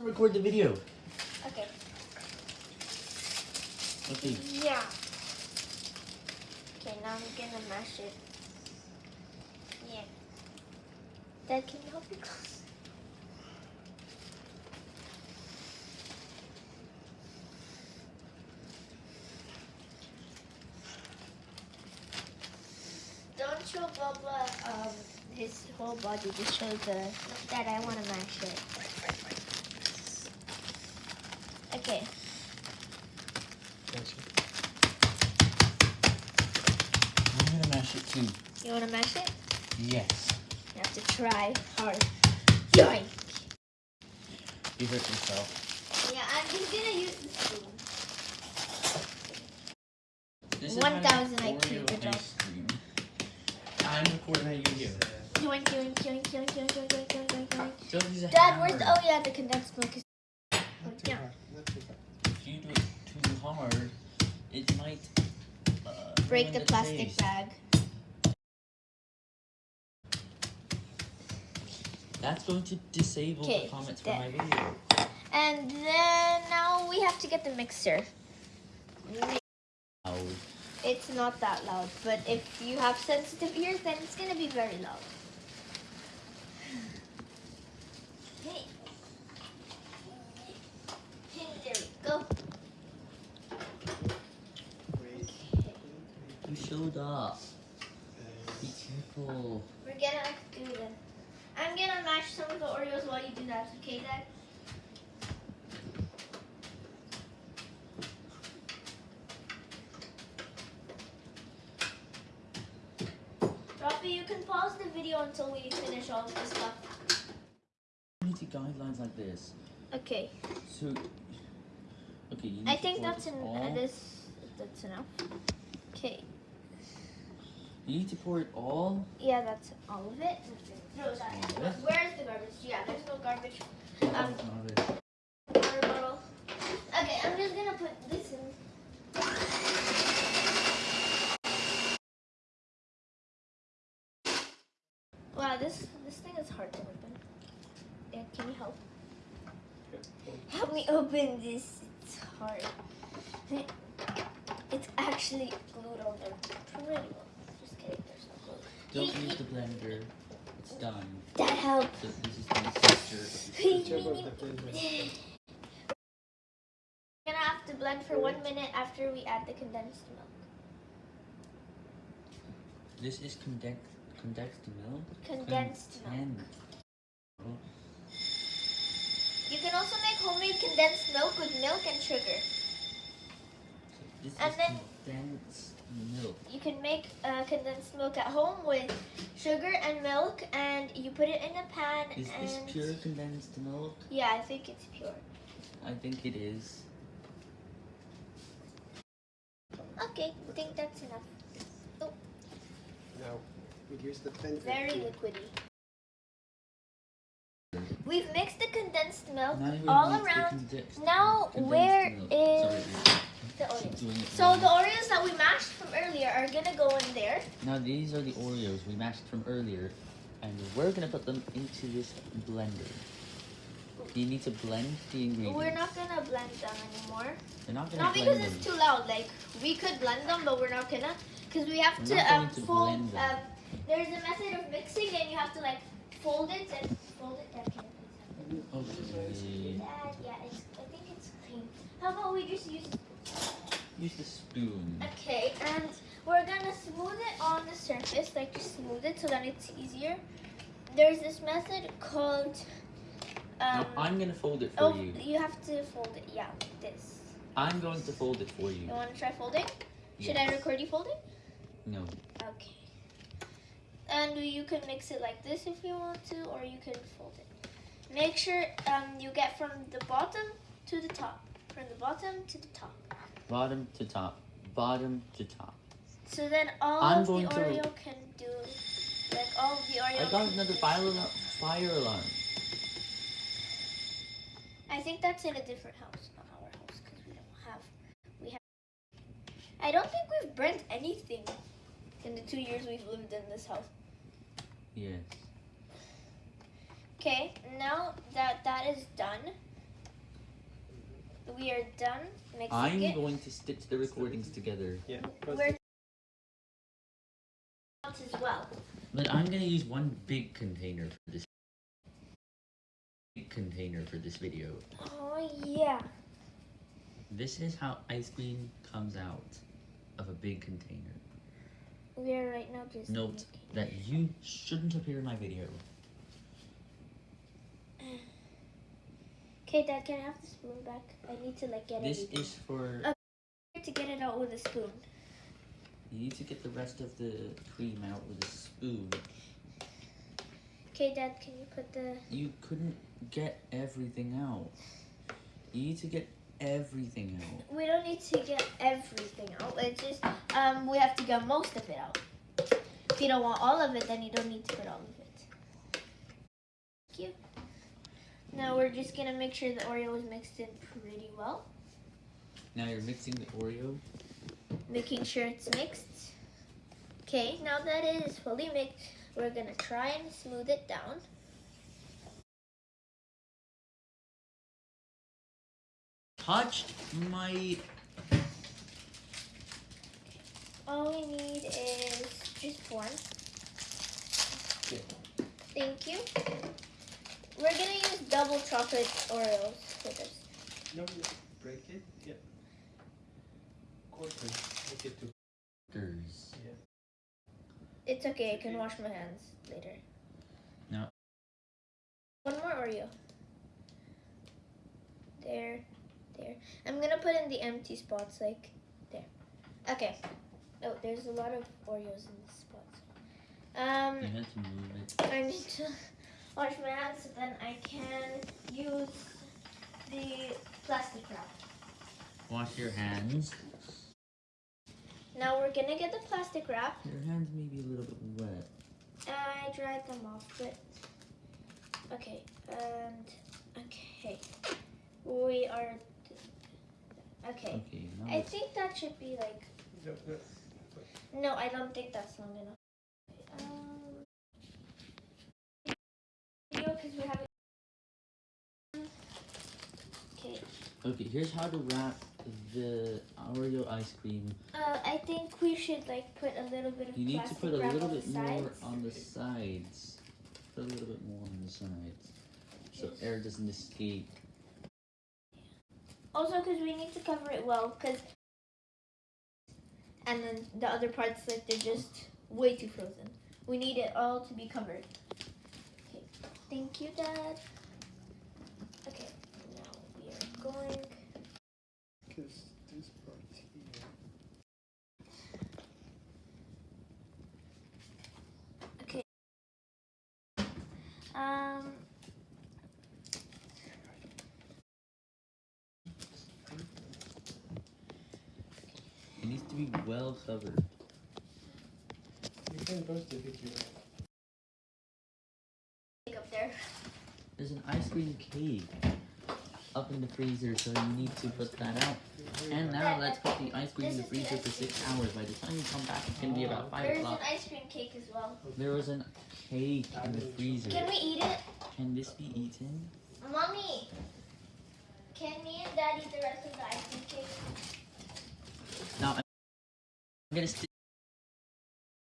Record the video. Okay. Okay. Yeah. Okay, now I'm gonna mash it. Yeah. Dad, can you help me close? Don't show Bubba um, his whole body, just show the that I want to mash it. Okay. I'm gonna mash it too. You want to mash it? Yes. You have to try hard. Yoink. You hurt yourself. Yeah, I'm just gonna use the spoon. This 1000 my IQ, Oreo good job. ice cream. I'm recording you video. Yoink, yoink, yoink, yoink, yoink, yoink, yoink, yoink, yoink, yoink. Don't use a Dad, where's the, oh yeah, the condensed milk is, yeah. If you do it too hard, it might uh, Break ruin the plastic taste. bag. That's going to disable the comments there. for my video. And then now we have to get the mixer. It's not that loud, but if you have sensitive ears, then it's gonna be very loud. Hey. Hey, there we go. You showed up. Be careful. We're gonna do that. I'm gonna mash some of the Oreos while you do that, okay, Dad? Rafi, you can pause the video until we finish all of this stuff. You need to guidelines like this. Okay, So, okay, you need I to think that's this an, uh, this that's enough. Okay, You need to pour it all. yeah, that's all of it. No, sorry. All? Where's the garbage? Yeah, there's no garbage. Um, None of it. water bottle. Okay, I'm just gonna put this in. Wow, this this thing is hard to open. Yeah, can you help? Help me open this. It's hard. It's actually glued on there pretty well. Just kidding, there's no glue. Don't use the blender. It's done. That helps. So this is the texture of your We're gonna have to blend for one minute after we add the condensed milk. This is condensed condensed milk. Condensed milk. You can also make homemade condensed milk with milk and sugar. This And is then- condensed milk. You can make uh, condensed milk at home with sugar and milk, and you put it in a pan. Is and this pure condensed milk? Yeah, I think it's pure. I think it is. Okay, I think that's enough. Now, we use the pen. Very liquidy. We've mixed the condensed milk all around. Now, condensed where milk. is Sorry, the Oreos? So the Oreos that we mashed from earlier are gonna go in there. Now these are the Oreos we mashed from earlier, and we're gonna put them into this blender. You need to blend the ingredients. We're not gonna blend them anymore. We're not gonna Not blend because them. it's too loud. Like we could blend them, but we're not gonna, because we have We're to um, to fold. Um, there's a method of mixing, and you have to like fold it and fold it. That can Okay. Dad, yeah, it's, I think it's clean. How about we just use? Use the spoon. Okay, and we're gonna smooth it on the surface, like just smooth it so that it's easier. There's this method called. Um, now I'm gonna fold it for oh, you. you have to fold it. Yeah, like this. I'm going to fold it for you. You want to try folding? Should I record you folding? No. Okay. And you can mix it like this if you want to, or you can fold it. Make sure um, you get from the bottom to the top. From the bottom to the top. Bottom to top. Bottom to top. So then all I'm of the going to- Oreo can do, like all of the Oreo. I got another fire alarm. Fire alarm. I think that's in a different house, not our house, because we don't have. We have. I don't think we've burnt anything in the two years we've lived in this house. Yes. Okay, now that that is done, we are done mixing I'm going to stitch the recordings together. Yeah. We're as well. But I'm gonna use one big container for this big container for this video. Oh yeah. This is how ice cream comes out of a big container. We are right now just Note that you shouldn't appear in my video. Okay, Dad, can I have the spoon back? I need to like get This it is for Uh, to get it out with a spoon. you need to get the rest of the cream out with a spoon. Okay, Dad, can you put the You couldn't get everything out. You need to get everything out. We don't need to get everything out. It's just um we have to get most of it out. If you don't want all of it, then you don't need to put all of it. Thank you. Now we're just gonna make sure the Oreo is mixed in pretty well. Now you're mixing the Oreo. Making sure it's mixed. Okay, now that it is fully mixed, we're gonna try and smooth it down. Touched my All we need is just one. Thank you. We're gonna use double chocolate Oreos for this. No, you break it. Yeah. Quarter. Make it to. Gers. Yeah. It's okay, I can wash my hands later. No. One more Oreo. There, there. I'm gonna put in the empty spots, like there. Okay. Oh, there's a lot of Oreos in this spot. Um, You had to move it. I need to wash my hands so then I can use the plastic wrap. Wash your hands. Now we're gonna get the plastic wrap. Your hands may be a little bit wet. I dried them off, but okay, and okay, we are okay. Okay, I think that should be like No, no. no, I don't think that's long enough. Um, because we have okay. Here's how to wrap the Oreo ice cream. Uh, I think we should like put a little bit of You need to put a little bit more on the sides. Put a little bit more on the sides. So air doesn't escape. Also, because we need to cover it well, because and then the other parts like they're just way too frozen. We need it all to be covered. Okay, thank you, Dad. Okay, now we are going. Because this part here. Um, It needs to be well covered. You can burst it if you up there. There's an ice cream cake up in the freezer, so you need to put that out. And now let's put the ice cream in the freezer for ice six hours. By the time you come back, it's gonna be about five o'clock. There's an ice cream cake as well. There was a cake in the freezer. Can we eat it, Can this be eaten? mommy? Can me and Dad eat the rest of the ice cream cake? Now I'm gonna stick